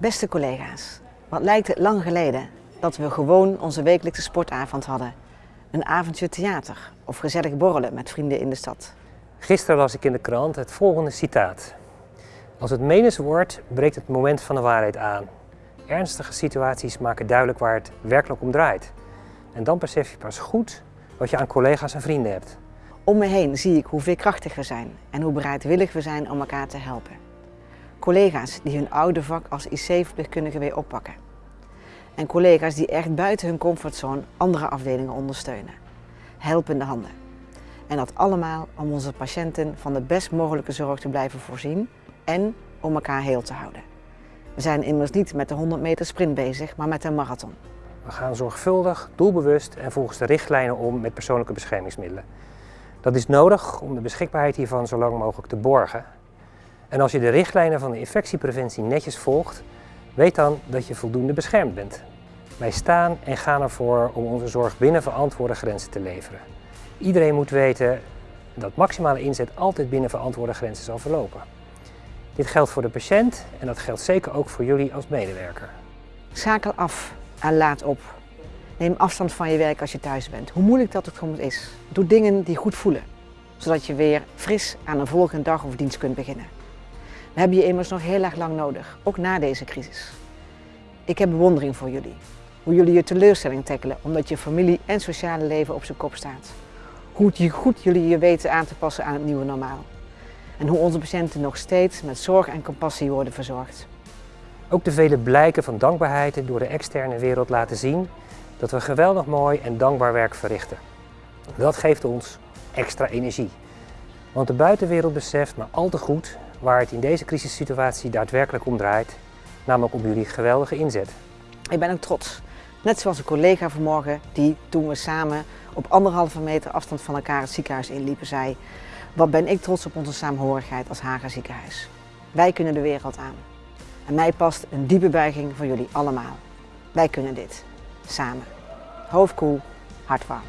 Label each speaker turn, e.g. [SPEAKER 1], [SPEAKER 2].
[SPEAKER 1] Beste collega's, wat lijkt het lang geleden dat we gewoon onze wekelijkse sportavond hadden. Een avondje theater of gezellig borrelen met vrienden in de stad.
[SPEAKER 2] Gisteren las ik in de krant het volgende citaat. Als het menens wordt, breekt het moment van de waarheid aan. Ernstige situaties maken duidelijk waar het werkelijk om draait. En dan besef je pas goed wat je aan collega's en vrienden hebt.
[SPEAKER 1] Om me heen zie ik hoe veerkrachtig we zijn en hoe bereidwillig we zijn om elkaar te helpen. Collega's die hun oude vak als IC-verpleegkundige weer oppakken. En collega's die echt buiten hun comfortzone andere afdelingen ondersteunen. Helpende handen. En dat allemaal om onze patiënten van de best mogelijke zorg te blijven voorzien en om elkaar heel te houden. We zijn immers niet met de 100 meter sprint bezig, maar met een marathon.
[SPEAKER 2] We gaan zorgvuldig, doelbewust en volgens de richtlijnen om met persoonlijke beschermingsmiddelen. Dat is nodig om de beschikbaarheid hiervan zo lang mogelijk te borgen. En als je de richtlijnen van de infectiepreventie netjes volgt, weet dan dat je voldoende beschermd bent. Wij staan en gaan ervoor om onze zorg binnen verantwoorde grenzen te leveren. Iedereen moet weten dat maximale inzet altijd binnen verantwoorde grenzen zal verlopen. Dit geldt voor de patiënt en dat geldt zeker ook voor jullie als medewerker.
[SPEAKER 1] Schakel af en laat op. Neem afstand van je werk als je thuis bent, hoe moeilijk dat ook soms is. Doe dingen die goed voelen, zodat je weer fris aan een volgende dag of dienst kunt beginnen. We hebben je immers nog heel erg lang nodig, ook na deze crisis. Ik heb bewondering voor jullie. Hoe jullie je teleurstelling tackelen omdat je familie en sociale leven op zijn kop staat. Hoe goed jullie je weten aan te passen aan het nieuwe normaal. En hoe onze patiënten nog steeds met zorg en compassie worden verzorgd.
[SPEAKER 2] Ook de vele blijken van dankbaarheid door de externe wereld laten zien dat we geweldig mooi en dankbaar werk verrichten. Dat geeft ons extra energie. Want de buitenwereld beseft maar al te goed waar het in deze crisissituatie daadwerkelijk om draait, namelijk om jullie geweldige inzet.
[SPEAKER 1] Ik ben ook trots. Net zoals een collega vanmorgen die, toen we samen op anderhalve meter afstand van elkaar het ziekenhuis inliepen, zei wat ben ik trots op onze saamhorigheid als Haga ziekenhuis. Wij kunnen de wereld aan. En mij past een diepe buiging voor jullie allemaal. Wij kunnen dit. Samen. Hoofd koel, hart warm.